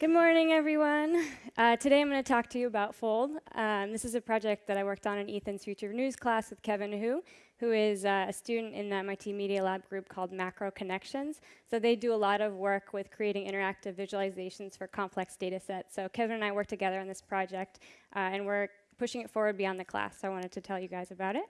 Good morning, everyone. Uh, today I'm going to talk to you about Fold. Um, this is a project that I worked on in Ethan's Future News class with Kevin Hu, who is uh, a student in the MIT Media Lab group called Macro Connections. So they do a lot of work with creating interactive visualizations for complex data sets. So Kevin and I work together on this project, uh, and we're pushing it forward beyond the class. So I wanted to tell you guys about it.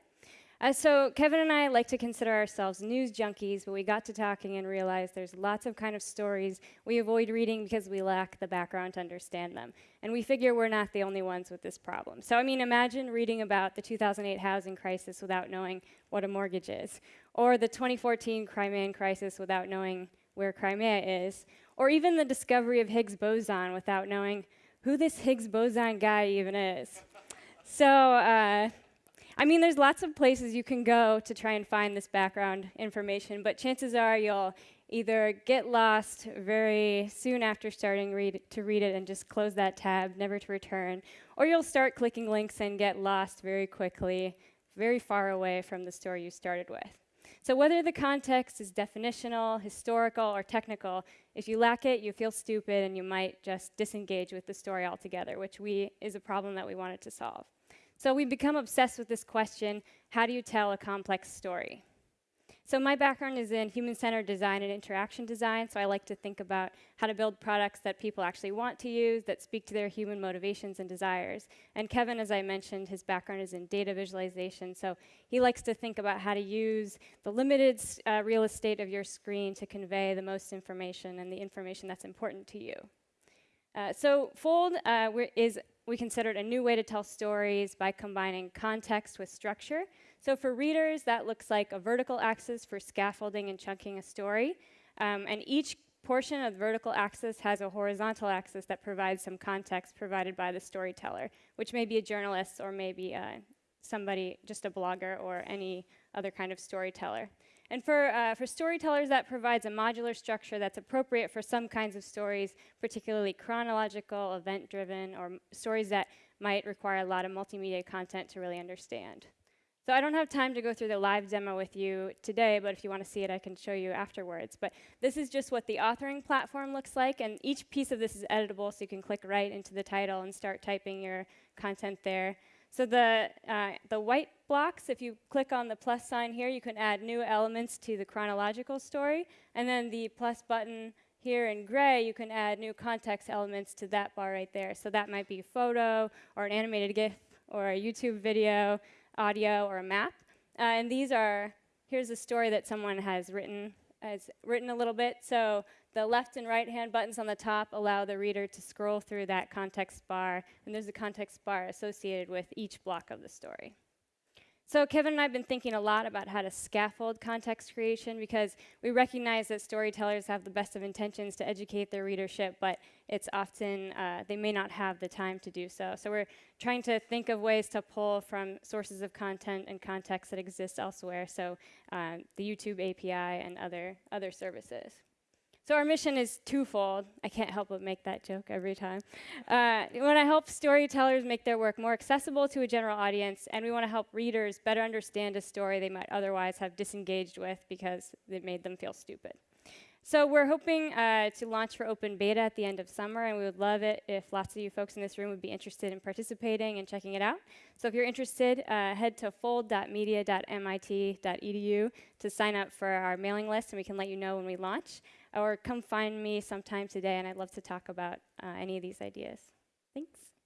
Uh, so Kevin and I like to consider ourselves news junkies, but we got to talking and realized there's lots of kind of stories we avoid reading because we lack the background to understand them. And we figure we're not the only ones with this problem. So I mean, imagine reading about the 2008 housing crisis without knowing what a mortgage is, or the 2014 Crimean crisis without knowing where Crimea is, or even the discovery of Higgs boson without knowing who this Higgs boson guy even is. So uh, I mean, there's lots of places you can go to try and find this background information, but chances are you'll either get lost very soon after starting read to read it and just close that tab, never to return, or you'll start clicking links and get lost very quickly, very far away from the story you started with. So whether the context is definitional, historical, or technical, if you lack it, you feel stupid and you might just disengage with the story altogether, which we is a problem that we wanted to solve. So we've become obsessed with this question, how do you tell a complex story? So my background is in human-centered design and interaction design, so I like to think about how to build products that people actually want to use, that speak to their human motivations and desires. And Kevin, as I mentioned, his background is in data visualization, so he likes to think about how to use the limited uh, real estate of your screen to convey the most information and the information that's important to you. Uh, so Fold uh, is we considered a new way to tell stories by combining context with structure. So for readers, that looks like a vertical axis for scaffolding and chunking a story. Um, and each portion of the vertical axis has a horizontal axis that provides some context provided by the storyteller, which may be a journalist or maybe uh, somebody, just a blogger or any other kind of storyteller. And for, uh, for storytellers, that provides a modular structure that's appropriate for some kinds of stories, particularly chronological, event-driven, or stories that might require a lot of multimedia content to really understand. So I don't have time to go through the live demo with you today, but if you want to see it, I can show you afterwards. But this is just what the authoring platform looks like, and each piece of this is editable, so you can click right into the title and start typing your content there. So the, uh, the white blocks, if you click on the plus sign here, you can add new elements to the chronological story. And then the plus button here in gray, you can add new context elements to that bar right there. So that might be a photo, or an animated GIF, or a YouTube video, audio, or a map. Uh, and these are, here's a story that someone has written, has written a little bit. So the left and right hand buttons on the top allow the reader to scroll through that context bar, and there's a context bar associated with each block of the story. So Kevin and I have been thinking a lot about how to scaffold context creation because we recognize that storytellers have the best of intentions to educate their readership, but it's often, uh, they may not have the time to do so. So we're trying to think of ways to pull from sources of content and context that exist elsewhere, so uh, the YouTube API and other, other services. So our mission is twofold. I can't help but make that joke every time. Uh, we want to help storytellers make their work more accessible to a general audience, and we want to help readers better understand a story they might otherwise have disengaged with because it made them feel stupid. So we're hoping uh, to launch for open beta at the end of summer, and we would love it if lots of you folks in this room would be interested in participating and checking it out. So if you're interested, uh, head to fold.media.mit.edu to sign up for our mailing list, and we can let you know when we launch or come find me sometime today, and I'd love to talk about uh, any of these ideas. Thanks.